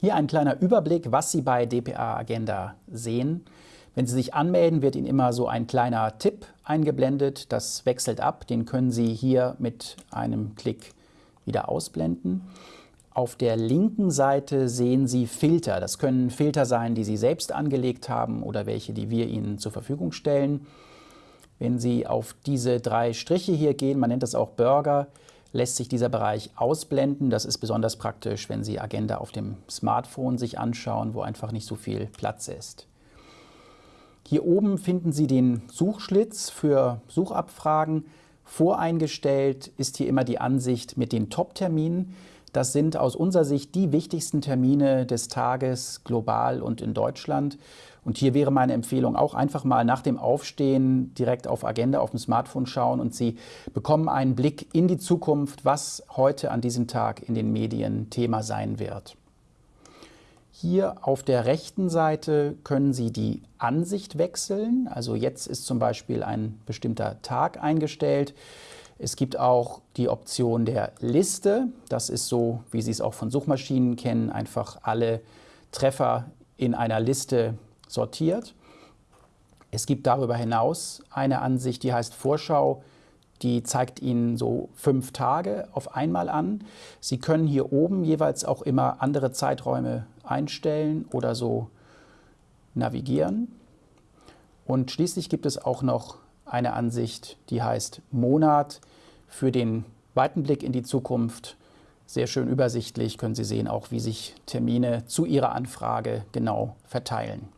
Hier ein kleiner Überblick, was Sie bei DPA Agenda sehen. Wenn Sie sich anmelden, wird Ihnen immer so ein kleiner Tipp eingeblendet. Das wechselt ab. Den können Sie hier mit einem Klick wieder ausblenden. Auf der linken Seite sehen Sie Filter. Das können Filter sein, die Sie selbst angelegt haben oder welche, die wir Ihnen zur Verfügung stellen. Wenn Sie auf diese drei Striche hier gehen, man nennt das auch Burger, lässt sich dieser Bereich ausblenden. Das ist besonders praktisch, wenn Sie Agenda auf dem Smartphone sich anschauen, wo einfach nicht so viel Platz ist. Hier oben finden Sie den Suchschlitz für Suchabfragen. Voreingestellt ist hier immer die Ansicht mit den Top-Terminen. Das sind aus unserer Sicht die wichtigsten Termine des Tages global und in Deutschland. Und hier wäre meine Empfehlung auch einfach mal nach dem Aufstehen direkt auf Agenda auf dem Smartphone schauen und Sie bekommen einen Blick in die Zukunft, was heute an diesem Tag in den Medien Thema sein wird. Hier auf der rechten Seite können Sie die Ansicht wechseln. Also jetzt ist zum Beispiel ein bestimmter Tag eingestellt. Es gibt auch die Option der Liste. Das ist so, wie Sie es auch von Suchmaschinen kennen, einfach alle Treffer in einer Liste sortiert. Es gibt darüber hinaus eine Ansicht, die heißt Vorschau. Die zeigt Ihnen so fünf Tage auf einmal an. Sie können hier oben jeweils auch immer andere Zeiträume einstellen oder so navigieren. Und schließlich gibt es auch noch eine Ansicht, die heißt Monat für den weiten Blick in die Zukunft. Sehr schön übersichtlich können Sie sehen auch, wie sich Termine zu Ihrer Anfrage genau verteilen.